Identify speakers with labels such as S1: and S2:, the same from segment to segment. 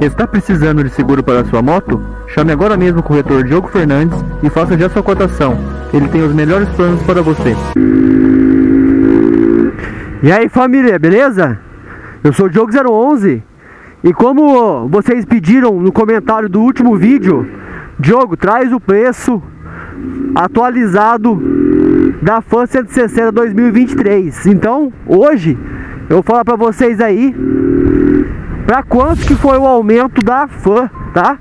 S1: Está precisando de seguro para sua moto? Chame agora mesmo o corretor Diogo Fernandes e faça já sua cotação. Ele tem os melhores planos para você.
S2: E aí família, beleza? Eu sou o Diogo 011 e como vocês pediram no comentário do último vídeo, Diogo, traz o preço atualizado da FAN 160 2023. Então, hoje eu vou falar para vocês aí para quanto que foi o aumento da FAN, tá?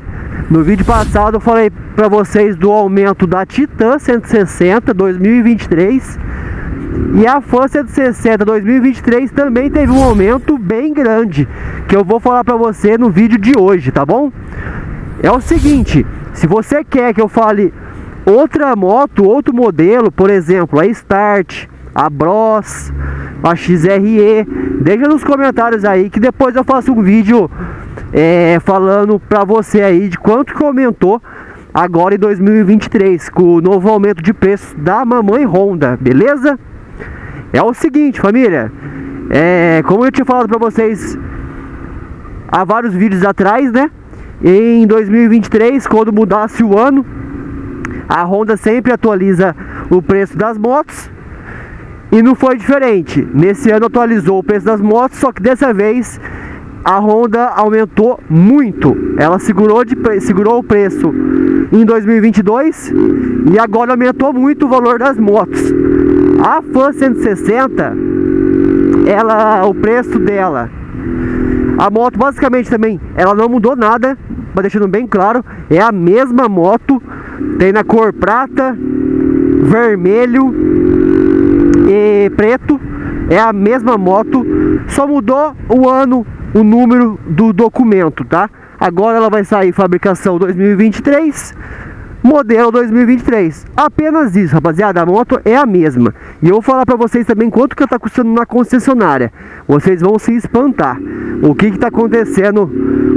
S2: No vídeo passado eu falei para vocês do aumento da Titan 160 2023 e a Fan 160 2023 também teve um aumento bem grande que eu vou falar para você no vídeo de hoje, tá bom? É o seguinte, se você quer que eu fale outra moto, outro modelo, por exemplo, a Start, a Bros, a XRE, deixa nos comentários aí que depois eu faço um vídeo é, falando pra você aí de quanto que aumentou agora em 2023 com o novo aumento de preço da mamãe Honda, beleza? É o seguinte, família, é, como eu tinha falado pra vocês há vários vídeos atrás, né? Em 2023, quando mudasse o ano, a Honda sempre atualiza o preço das motos e não foi diferente. Nesse ano atualizou o preço das motos, só que dessa vez a Honda aumentou muito. Ela segurou, de, segurou o preço em 2022 e agora aumentou muito o valor das motos. A Fan 160, ela, o preço dela, a moto basicamente também, ela não mudou nada, deixando bem claro, é a mesma moto tem na cor prata, vermelho preto. É a mesma moto, só mudou o ano, o número do documento, tá? Agora ela vai sair fabricação 2023, modelo 2023. Apenas isso, rapaziada, a moto é a mesma. E eu vou falar pra vocês também quanto que tá custando na concessionária. Vocês vão se espantar. O que que tá acontecendo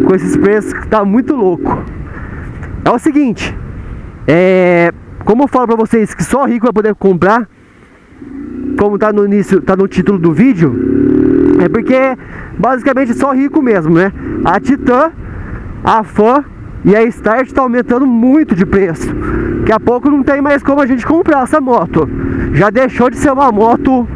S2: com esses preços que tá muito louco. É o seguinte, é, como eu falo pra vocês que só rico vai poder comprar, como tá no início, tá no título do vídeo, é porque basicamente só rico mesmo, né? A Titan, a Fan e a Start tá aumentando muito de preço. Daqui a pouco não tem mais como a gente comprar essa moto. Já deixou de ser uma moto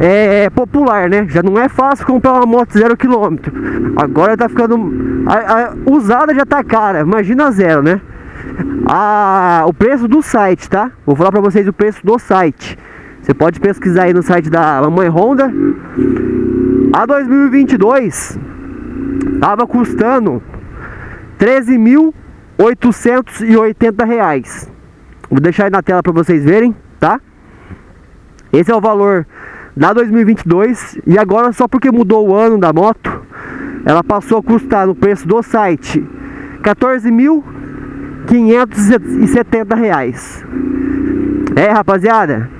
S2: é, popular, né? Já não é fácil comprar uma moto zero quilômetro. Agora tá ficando... A, a usada já tá cara, imagina zero, né? a, o preço do site, tá? Vou falar pra vocês o preço do site. Você pode pesquisar aí no site da Mamãe Honda. A 2022 tava custando 13.880 reais. Vou deixar aí na tela para vocês verem, tá? Esse é o valor da 2022 e agora só porque mudou o ano da moto, ela passou a custar no preço do site 14 mil 570 reais. É, rapaziada,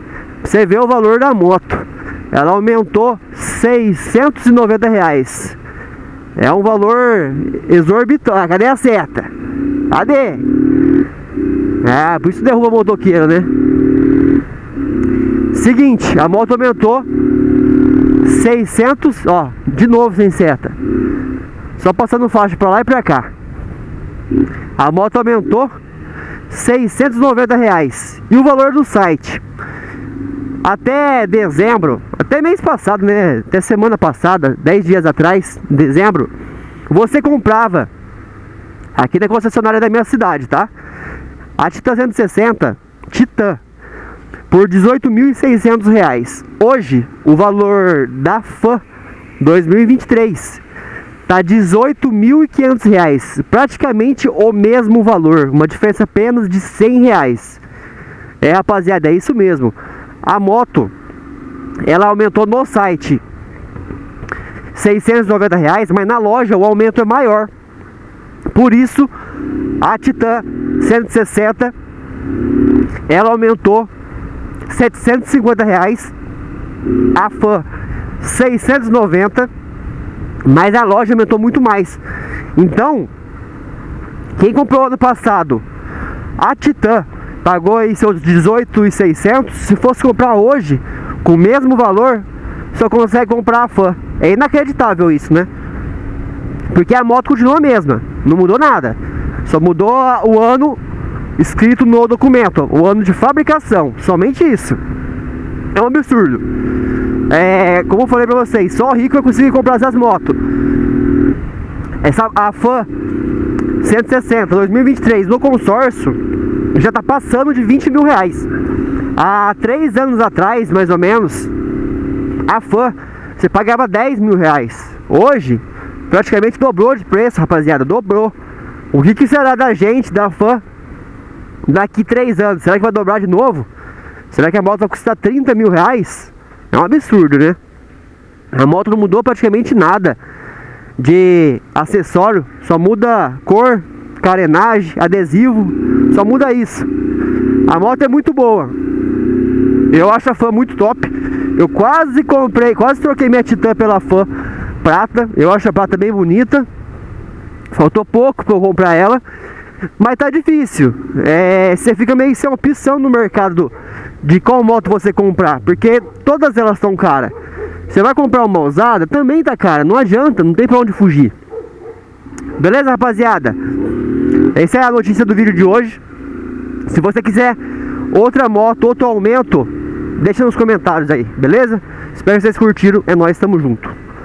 S2: você vê o valor da moto. Ela aumentou 690 reais. É um valor exorbitante. Cadê a seta? Cadê? É, por isso derruba motoqueiro, né? Seguinte, a moto aumentou 600, ó, de novo sem seta. Só passando faixa pra lá e pra cá. A moto aumentou 690 reais. E o valor do site? Até dezembro, até mês passado, né? Até semana passada, 10 dias atrás, dezembro, você comprava aqui na concessionária da minha cidade, tá? A Titan 160, Titan, por 18.600 reais. Hoje, o valor da FAN 2023 Tá 18.500 reais, praticamente o mesmo valor, uma diferença apenas de 100 reais. É rapaziada, é isso mesmo. A moto, ela aumentou no site 690 reais, mas na loja o aumento é maior. Por isso, a Titan 160, ela aumentou 750 reais, a Fan 690 mas a loja aumentou muito mais. Então, quem comprou ano passado a Titan pagou aí seus 18,600, se fosse comprar hoje com o mesmo valor, só consegue comprar a Fan. É inacreditável isso, né? Porque a moto continua a mesma, não mudou nada. Só mudou o ano escrito no documento, o ano de fabricação, somente isso. É um absurdo. É, como eu falei pra vocês, só rico vai conseguir comprar essas motos. Essa, a FAN 160 2023 no consórcio já tá passando de 20 mil reais. Há três anos atrás, mais ou menos, a FAN você pagava 10 mil reais. Hoje, praticamente dobrou de preço, rapaziada, dobrou. O que, que será da gente, da FAN, daqui três anos? Será que vai dobrar de novo? Será que a moto vai custar 30 mil reais? É um absurdo, né? A moto não mudou praticamente nada de acessório, só muda cor, carenagem, adesivo, só muda isso. A moto é muito boa. Eu acho a fã muito top. Eu quase comprei, quase troquei minha Titan pela fã prata. Eu acho a prata bem bonita. Faltou pouco para eu comprar ela. Mas tá difícil. É, você fica meio sem opção no mercado de qual moto você comprar. Porque todas elas estão caras. Você vai comprar uma usada, também tá cara. Não adianta, não tem pra onde fugir. Beleza, rapaziada? Essa é a notícia do vídeo de hoje. Se você quiser outra moto, outro aumento, deixa nos comentários aí, beleza? Espero que vocês curtiram. É nóis, tamo junto.